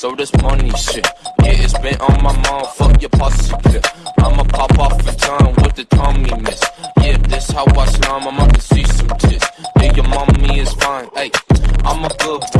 So this money shit, yeah, it's been on my mind. Fuck your pussy clip. I'ma pop off in time with the tummy miss. Yeah, this how I slime. I'm about to see some tits. Yeah, your mommy is fine. Hey, I'm a good boy.